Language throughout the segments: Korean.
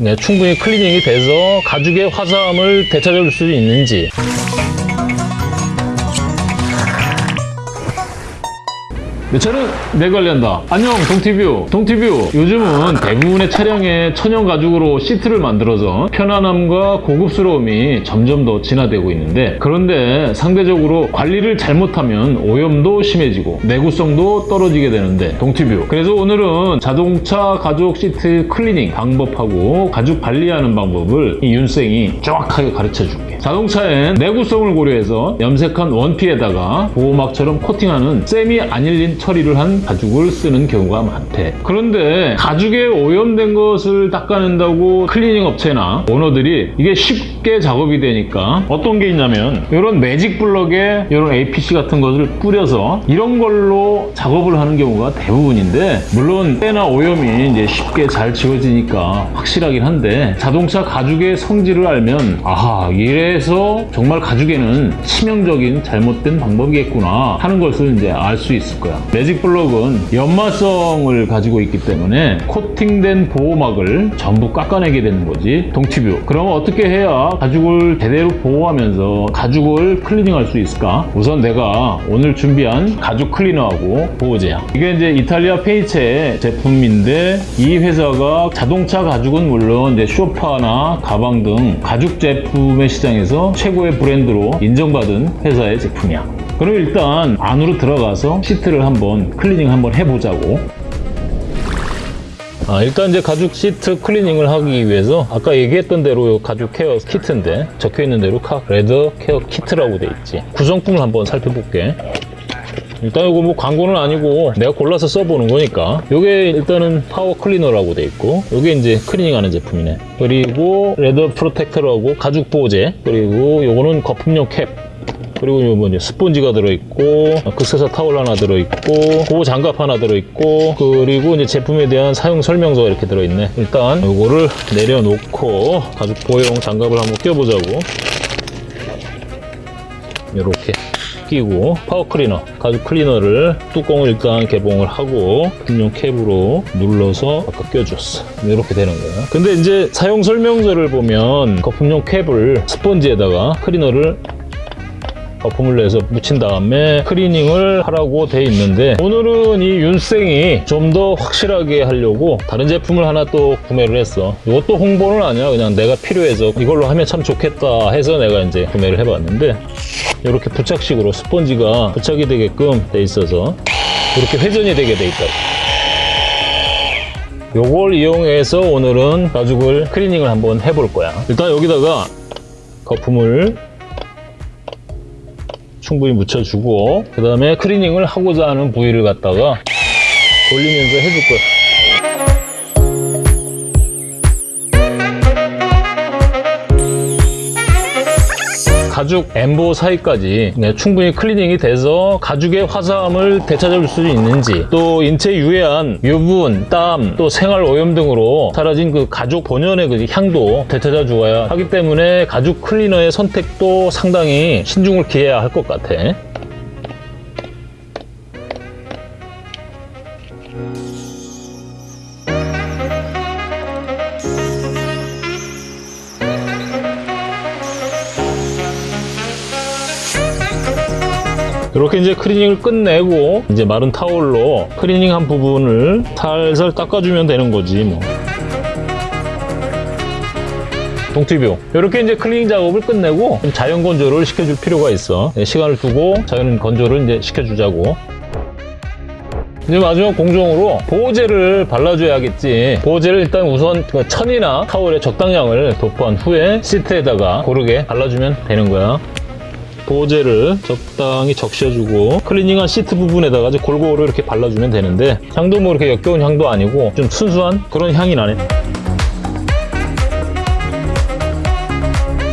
네, 충분히 클리닝이 돼서 가죽의 화사함을 되찾아줄 수 있는지 내 차는 내 관리한다. 안녕, 동티뷰. 동티뷰. 요즘은 대부분의 차량에 천연 가죽으로 시트를 만들어서 편안함과 고급스러움이 점점 더 진화되고 있는데 그런데 상대적으로 관리를 잘못하면 오염도 심해지고 내구성도 떨어지게 되는데 동티뷰. 그래서 오늘은 자동차 가죽 시트 클리닝 방법하고 가죽 관리하는 방법을 이 윤생이 정확하게 가르쳐 줄게. 자동차엔 내구성을 고려해서 염색한 원피에다가 보호막처럼 코팅하는 semi aniline 처리를 한 가죽을 쓰는 경우가 많대. 그런데 가죽에 오염된 것을 닦아낸다고 클리닝 업체나 오너들이 이게 쉽게 작업이 되니까 어떤 게 있냐면 이런 magic block에 이런 APC 같은 것을 뿌려서 이런 걸로 작업을 하는 경우가 대부분인데 물론 때나 오염이 이제 쉽게 잘 지워지니까 확실하긴 한데 자동차 가죽의 성질을 알면 아하 이래서 정말 가죽에는 치명적인 잘못된 방법이겠구나 하는 것을 이제 알 수 있을 거야. magic block은 연마성을 가지고 있기 때문에 코팅된 보호막을 전부 깎아내게 되는 거지. 동티뷰. 그럼 어떻게 해야 가죽을 제대로 보호하면서 가죽을 클리닝할 수 있을까? 우선 내가 오늘 준비한 가죽 클리너하고 보호제야. 이게 이제 이탈리아 페이체 제품인데 이 회사가 자동차 가죽은 물론 이제 쇼파나 가방 등 가죽 제품의 시장에서 최고의 브랜드로 인정받은 회사의 제품이야. 그럼 일단 안으로 들어가서 시트를 한번 클리닝 한번 해보자고. 아, 일단 이제 가죽 시트 클리닝을 하기 위해서 아까 얘기했던 대로 이 가죽 care kit인데 적혀 있는 대로 car leather care kit라고 돼 있지. 구성품을 한번 살펴볼게. 일단 이거 뭐 광고는 아니고 내가 골라서 써보는 거니까. 이게 일단은 power cleaner라고 돼 있고 이게 이제 클리닝하는 제품이네. 그리고 leather protector라고 가죽 보호제 그리고 요거는 거품용 캡. 그리고 뭐 이제 스펀지가 들어있고 극세사 타월 하나 들어있고 보호 장갑 하나 들어있고 그리고 이제 제품에 대한 사용 설명서가 이렇게 들어있네. 일단 요거를 내려놓고 가죽 보호용 장갑을 한번 껴보자고. 이렇게 끼고 power cleaner 가죽 클리너를 뚜껑을 일단 개봉을 하고 거품용 캡으로 눌러서 아까 껴줬어. 이렇게 되는 거야. 근데 이제 사용 설명서를 보면 거품용 캡을 스펀지에다가 클리너를 거품을 내서 묻힌 다음에 클리닝을 하라고 돼 있는데 오늘은 이 윤생이 좀 더 확실하게 하려고 다른 제품을 하나 또 구매를 했어. 이것도 홍보는 아니야. 그냥 내가 필요해서 이걸로 하면 참 좋겠다 해서 내가 이제 구매를 해봤는데 이렇게 부착식으로 스펀지가 부착이 되게끔 돼 있어서 이렇게 회전이 되게 돼 있다 요걸 이용해서 오늘은 가죽을 클리닝을 한번 해볼 거야. 일단 여기다가 거품을 충분히 묻혀주고 그 다음에 클리닝을 하고자 하는 부위를 갖다가 돌리면서 해줄 거야 가죽 엠보 사이까지 네, 충분히 클리닝이 돼서 가죽의 화사함을 되찾아줄 수 있는지 또 인체 유해한 유분, 땀, 또 생활 오염 등으로 사라진 그 가죽 본연의 그 향도 되찾아 주어야 하기 때문에 가죽 클리너의 선택도 상당히 신중을 기해야 할 것 같아. 이렇게 이제 클리닝을 끝내고 이제 마른 타올로 클리닝한 부분을 살살 닦아주면 되는 거지 뭐. 동티뷰. 이렇게 이제 클리닝 작업을 끝내고 좀 자연 건조를 시켜줄 필요가 있어. 네, 시간을 두고 자연 건조를 이제 시켜주자고. 이제 마지막 공정으로 보호제를 발라줘야겠지. 보호제를 일단 우선 그 천이나 타월의 적당량을 도포한 후에 시트에다가 고르게 발라주면 되는 거야 보호제를 적당히 적셔주고 클리닝한 시트 부분에다가 이제 골고루 이렇게 발라주면 되는데 향도 뭐 이렇게 역겨운 향도 아니고 좀 순수한 그런 향이 나네.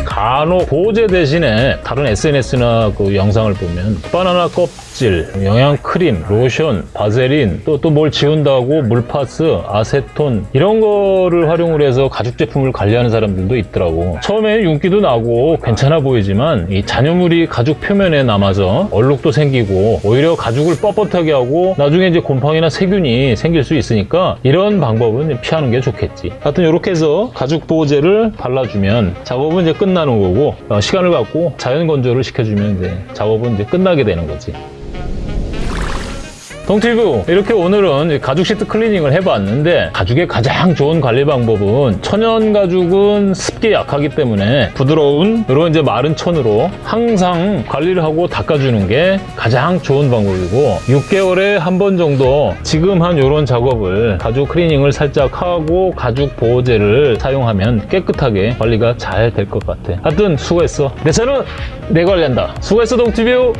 간혹 보호제 대신에 다른 SNS나 그 영상을 보면 바나나 껍 각질, 영양 크림, 로션, 바세린, 또 또 뭘 지운다고 물파스, 아세톤 이런 거를 활용을 해서 가죽 제품을 관리하는 사람들도 있더라고. 처음엔 윤기도 나고 괜찮아 보이지만 이 잔여물이 가죽 표면에 남아서 얼룩도 생기고 오히려 가죽을 뻣뻣하게 하고 나중에 이제 곰팡이나 세균이 생길 수 있으니까 이런 방법은 피하는 게 좋겠지. 하여튼 이렇게 해서 가죽 보호제를 발라주면 작업은 이제 끝나는 거고 어, 시간을 갖고 자연 건조를 시켜주면 이제 작업은 이제 끝나게 되는 거지. 동티뷰 이렇게 오늘은 가죽 시트 클리닝을 해봤는데 가죽의 가장 좋은 관리 방법은 천연 가죽은 습기에 약하기 때문에 부드러운 이런 이제 마른 천으로 항상 관리를 하고 닦아주는 게 가장 좋은 방법이고 6개월에 한 번 정도 지금 한 이런 작업을 가죽 클리닝을 살짝 하고 가죽 보호제를 사용하면 깨끗하게 관리가 잘 될 것 같아. 하여튼 수고했어. 내 차는 내 관리한다. 수고했어 동티뷰